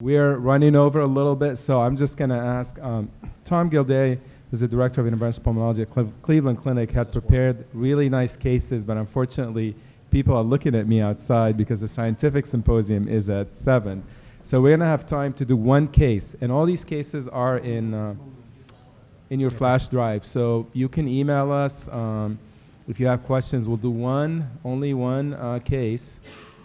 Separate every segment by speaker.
Speaker 1: We're running over a little bit, so I'm just going to ask um, Tom Gildea, who's the director of interventional pulmonology at Cle- Cleveland Clinic, had prepared really nice cases, but unfortunately, people are looking at me outside because the scientific symposium is at 7. So we're going to have time to do one case, and all these cases are in, uh, in your flash drive. So you can email us. Um, if you have questions, we'll do one, only one uh, case,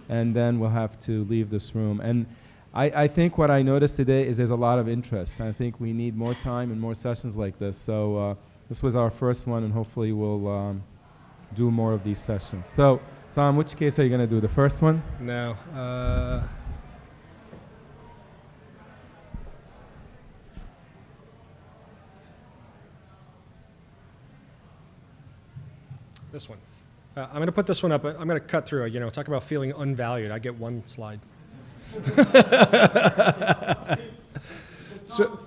Speaker 1: and then we'll have to leave this room. And I, I think what I noticed today is there's a lot of interest. I think we need more time and more sessions like this. So uh, this was our first one, and hopefully we'll um, do more of these sessions. So, Tom, which case are you going to do? The first one?
Speaker 2: No. Uh, this one. Uh, I'm going to put this one up. I'm going to cut through. You know, talk about feeling unvalued. I get one slide. so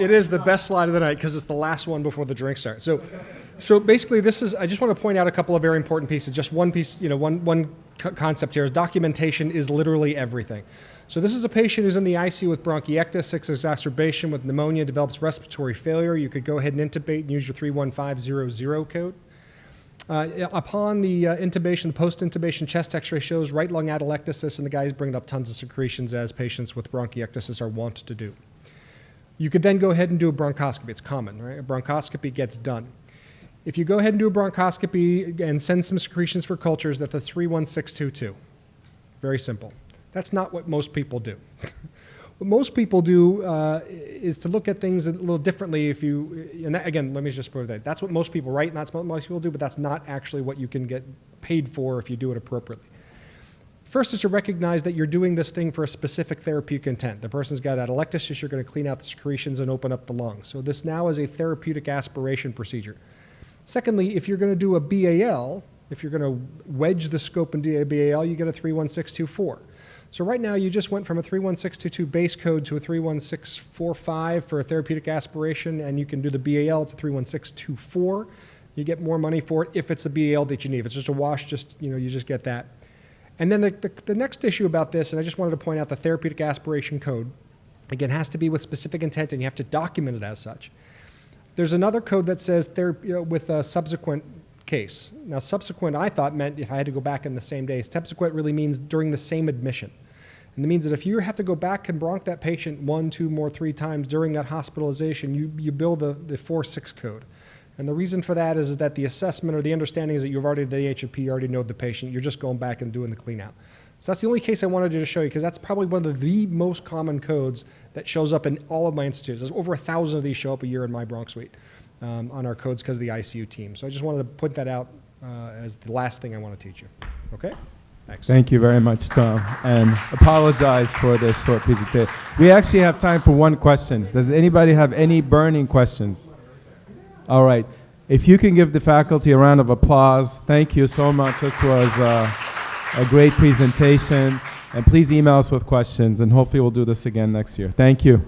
Speaker 2: it is the best slide of the night because it's the last one before the drinks start. So, so basically, this is. I just want to point out a couple of very important pieces. Just one piece, you know, one one co- concept here is documentation is literally everything. So this is a patient who's in the ICU with bronchiectasis, exacerbation with pneumonia, develops respiratory failure. You could go ahead and intubate and use your 31500 code. Uh, upon the uh, intubation, the post-intubation chest X-ray shows right lung atelectasis, and the guy's bringing up tons of secretions as patients with bronchiectasis are wont to do. You could then go ahead and do a bronchoscopy. It's common, right? A bronchoscopy gets done. If you go ahead and do a bronchoscopy and send some secretions for cultures, that's a 31622. Very simple. That's not what most people do. what most people do uh, is to look at things a little differently. If you, and that, again, let me just prove that. That's what most people write, and that's what most people do, but that's not actually what you can get paid for if you do it appropriately. First is to recognize that you're doing this thing for a specific therapeutic intent. The person's got atelectasis, you're going to clean out the secretions and open up the lungs. So this now is a therapeutic aspiration procedure. Secondly, if you're going to do a BAL, if you're going to wedge the scope in BAL, you get a 31624. So right now you just went from a 31622 base code to a 31645 for a therapeutic aspiration, and you can do the BAL, it's a 31624. You get more money for it if it's the BAL that you need. If it's just a wash, just you know, you just get that. And then the, the, the next issue about this, and I just wanted to point out the therapeutic aspiration code, again, has to be with specific intent, and you have to document it as such. There's another code that says you know, with a subsequent case. Now, subsequent, I thought meant if I had to go back in the same day. Subsequent really means during the same admission. And it means that if you have to go back and bronch that patient one, two, more, three times during that hospitalization, you, you bill the, the 4-6 code. And the reason for that is, is that the assessment or the understanding is that you've already, the HOP, you already know the patient. You're just going back and doing the clean out. So that's the only case I wanted to show you because that's probably one of the, the most common codes that shows up in all of my institutes. There's over a thousand of these show up a year in my bronch suite um, on our codes because of the ICU team. So I just wanted to put that out uh, as the last thing I want to teach you. Okay? Thanks.
Speaker 1: Thank you very much, Tom, and apologize for this short piece of presentation. We actually have time for one question. Does anybody have any burning questions? All right. If you can give the faculty a round of applause, thank you so much. This was uh, a great presentation. And please email us with questions, and hopefully we'll do this again next year. Thank you.